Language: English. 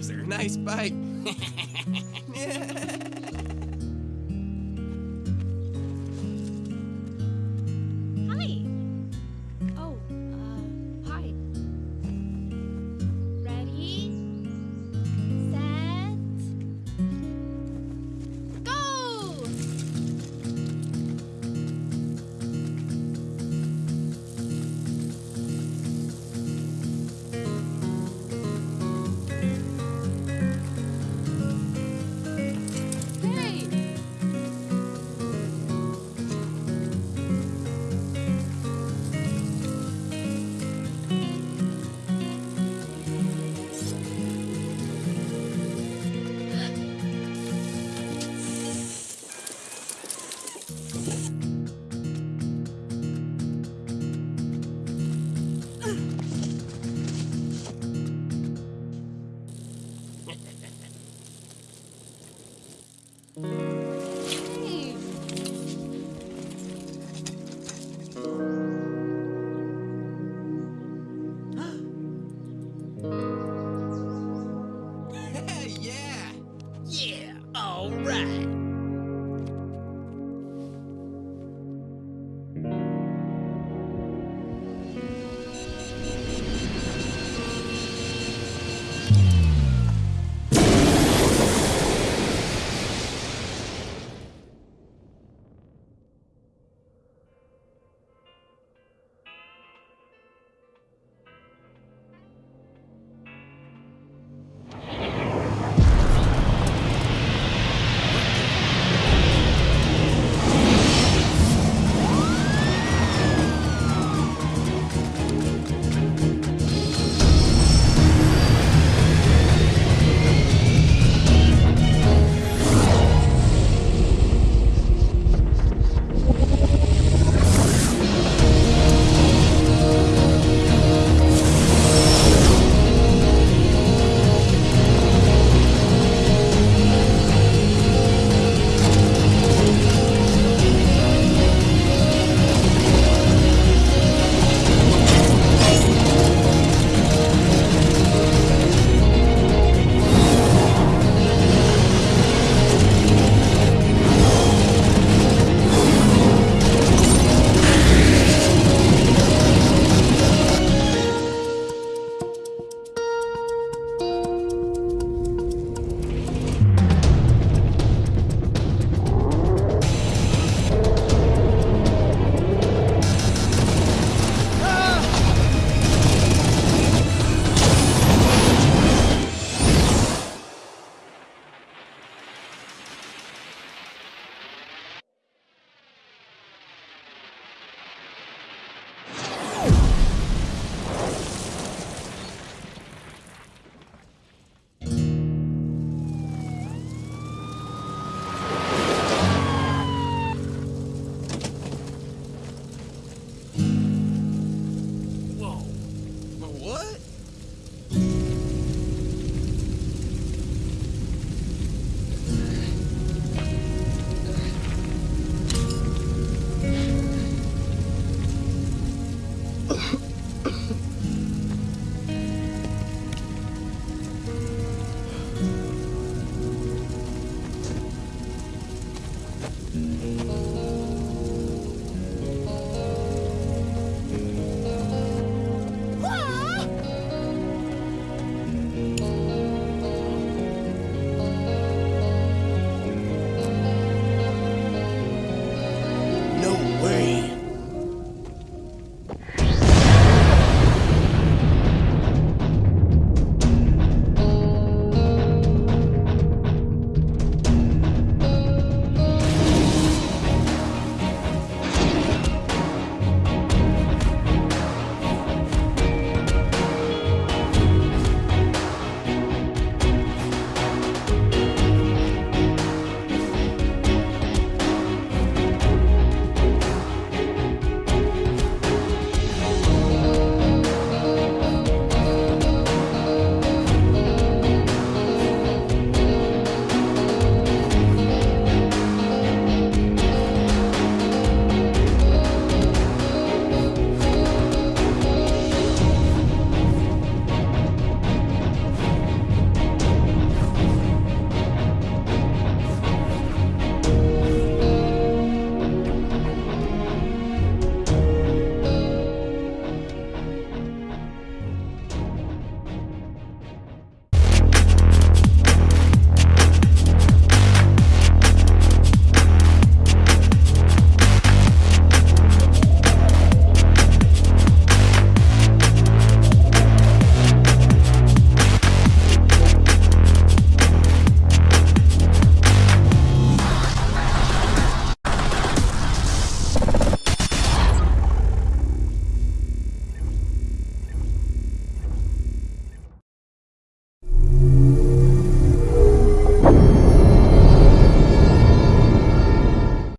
Bowser. Nice bite.